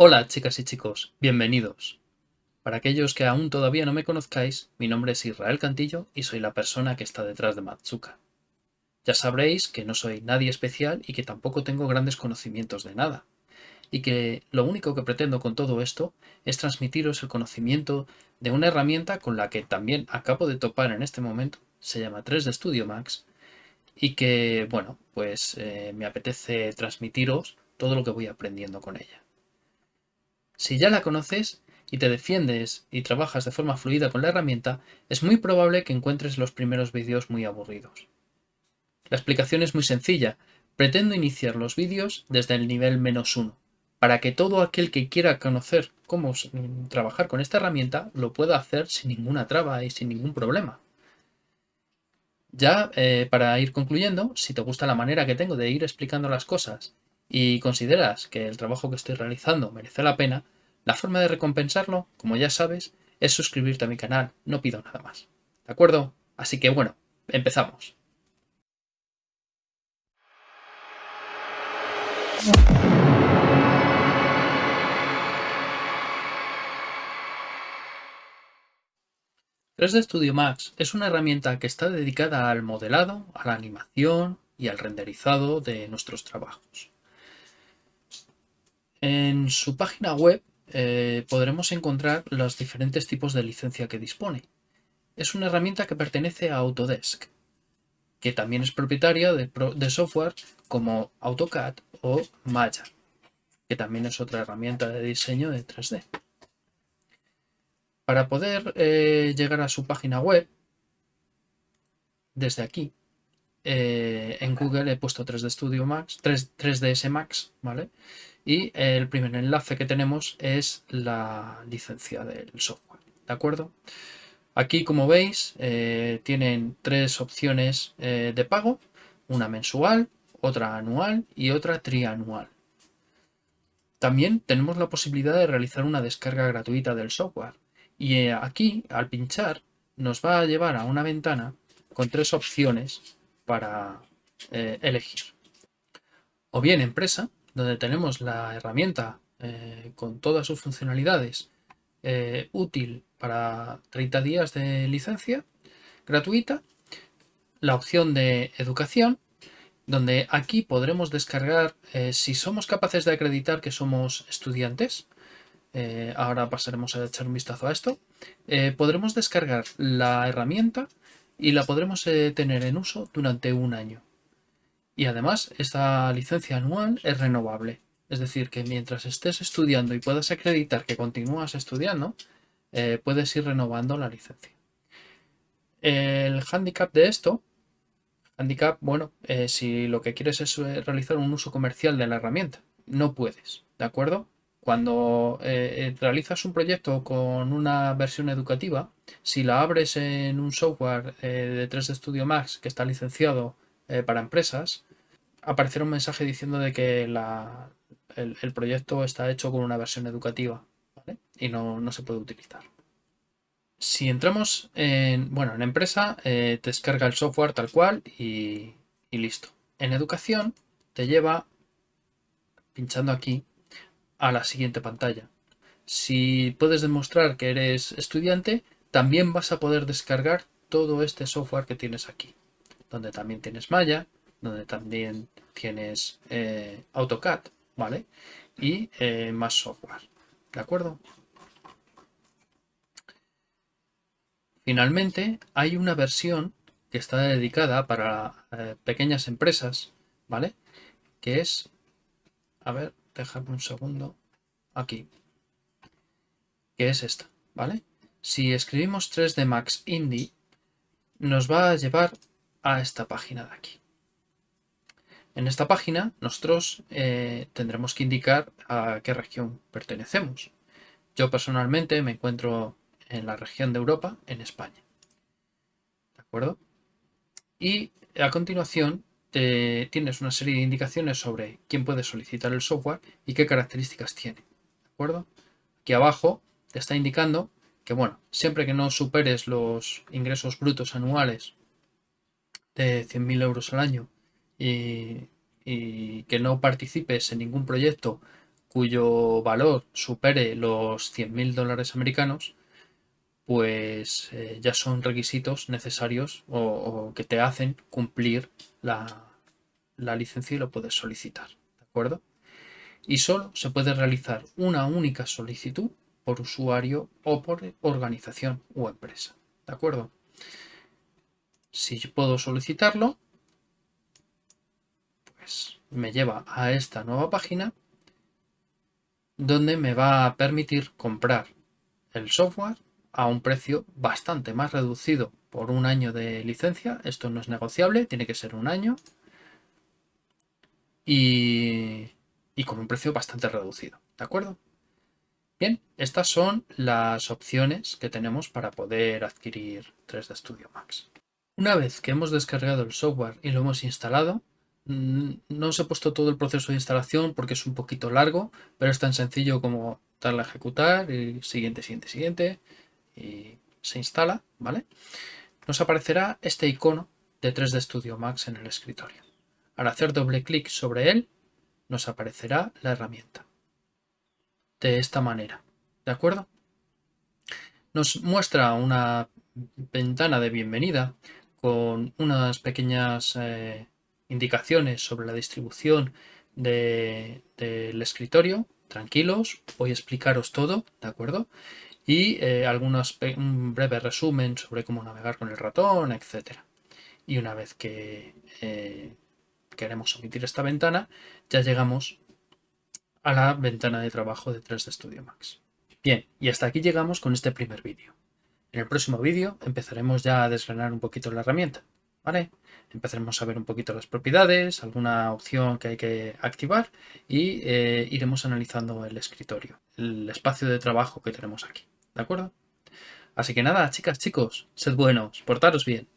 Hola chicas y chicos, bienvenidos. Para aquellos que aún todavía no me conozcáis, mi nombre es Israel Cantillo y soy la persona que está detrás de Matsuka. Ya sabréis que no soy nadie especial y que tampoco tengo grandes conocimientos de nada, y que lo único que pretendo con todo esto es transmitiros el conocimiento de una herramienta con la que también acabo de topar en este momento, se llama 3D Studio Max, y que, bueno, pues eh, me apetece transmitiros todo lo que voy aprendiendo con ella. Si ya la conoces y te defiendes y trabajas de forma fluida con la herramienta, es muy probable que encuentres los primeros vídeos muy aburridos. La explicación es muy sencilla. Pretendo iniciar los vídeos desde el nivel menos uno, para que todo aquel que quiera conocer cómo trabajar con esta herramienta lo pueda hacer sin ninguna traba y sin ningún problema. Ya eh, para ir concluyendo, si te gusta la manera que tengo de ir explicando las cosas y consideras que el trabajo que estoy realizando merece la pena, la forma de recompensarlo, como ya sabes, es suscribirte a mi canal, no pido nada más. ¿De acuerdo? Así que bueno, empezamos. 3D Studio Max es una herramienta que está dedicada al modelado, a la animación y al renderizado de nuestros trabajos. En su página web eh, podremos encontrar los diferentes tipos de licencia que dispone. Es una herramienta que pertenece a Autodesk, que también es propietaria de, software como AutoCAD o Maya, que también es otra herramienta de diseño de 3D. Para poder eh, llegar a su página web, desde aquí, eh, en Google he puesto 3D Studio Max, 3, ds Max, ¿vale? Y el primer enlace que tenemos es la licencia del software, ¿de acuerdo? Aquí, como veis, eh, tienen tres opciones de pago, una mensual, otra anual y otra trianual. También tenemos la posibilidad de realizar una descarga gratuita del software. Y eh, aquí, al pinchar, nos va a llevar a una ventana con tres opciones para eh, elegir. O bien empresa, donde tenemos la herramienta eh, con todas sus funcionalidades útil para 30 días de licencia gratuita. La opción de educación, donde aquí podremos descargar, si somos capaces de acreditar que somos estudiantes, eh, ahora pasaremos a echar un vistazo a esto, eh, podremos descargar la herramienta y la podremos eh, tener en uso durante un año. Y además, esta licencia anual es renovable. Es decir, que mientras estés estudiando y puedas acreditar que continúas estudiando, puedes ir renovando la licencia. El handicap de esto, handicap, bueno, si lo que quieres es realizar un uso comercial de la herramienta, no puedes, ¿de acuerdo? Cuando eh, eh, realizas un proyecto con una versión educativa, si la abres en un software eh, de 3D Studio Max que está licenciado para empresas, aparecerá un mensaje diciendo de que el, proyecto está hecho con una versión educativa y no, se puede utilizar. Si entramos en, bueno, en empresa, te descarga el software tal cual y listo. En educación te lleva, pinchando aquí, a la siguiente pantalla. Si puedes demostrar que eres estudiante, también vas a poder descargar todo este software que tienes aquí, donde también tienes Maya, donde también tienes eh, AutoCAD, ¿vale? Y eh, más software, ¿de acuerdo? Finalmente, hay una versión que está dedicada para eh, pequeñas empresas, ¿vale? Que es, a ver, Déjame un segundo, aquí, que es esta, ¿vale? Si escribimos 3D Max Indie, nos va a llevar a esta página de aquí. En esta página nosotros eh, tendremos que indicar a qué región pertenecemos. Yo personalmente me encuentro en la región de Europa, en España. ¿De acuerdo? Y a continuación tienes una serie de indicaciones sobre quién puede solicitar el software y qué características tiene. ¿De acuerdo? Aquí abajo te está indicando que, bueno, siempre que no superes los ingresos brutos anuales de 100.000 euros al año y, que no participes en ningún proyecto cuyo valor supere los 100.000 dólares americanos, pues eh, ya son requisitos necesarios o, que te hacen cumplir la, la licencia y lo puedes solicitar. ¿De acuerdo? Y solo se puede realizar una única solicitud por usuario o por organización o empresa. ¿De acuerdo? Si yo puedo solicitarlo, pues me lleva a esta nueva página donde me va a permitir comprar el software a un precio bastante más reducido por un año de licencia. Esto no es negociable, tiene que ser un año. Y, y con un precio bastante reducido, ¿de acuerdo? Bien, estas son las opciones que tenemos para poder adquirir 3D Studio Max. Una vez que hemos descargado el software y lo hemos instalado, no os he puesto todo el proceso de instalación porque es un poquito largo, pero es tan sencillo como darle a ejecutar y siguiente, siguiente, siguiente y se instala, ¿vale? Nos aparecerá este icono de 3D Studio Max en el escritorio. Al hacer doble clic sobre él, nos aparecerá la herramienta de esta manera. ¿De acuerdo? Nos muestra una ventana de bienvenida con unas pequeñas eh, indicaciones sobre la distribución del escritorio. Tranquilos, voy a explicaros todo, ¿de acuerdo? Y eh, algunos, un breve resumen sobre cómo navegar con el ratón, etc. Y una vez que eh, queremos omitir esta ventana, ya llegamos a la ventana de trabajo de 3D Studio Max. Bien, y hasta aquí llegamos con este primer vídeo. En el próximo vídeo empezaremos ya a desgranar un poquito la herramienta, ¿vale? Empezaremos a ver un poquito las propiedades, alguna opción que hay que activar y eh, iremos analizando el escritorio, el espacio de trabajo que tenemos aquí, ¿de acuerdo? Así que nada, chicas, chicos, sed buenos, portaros bien.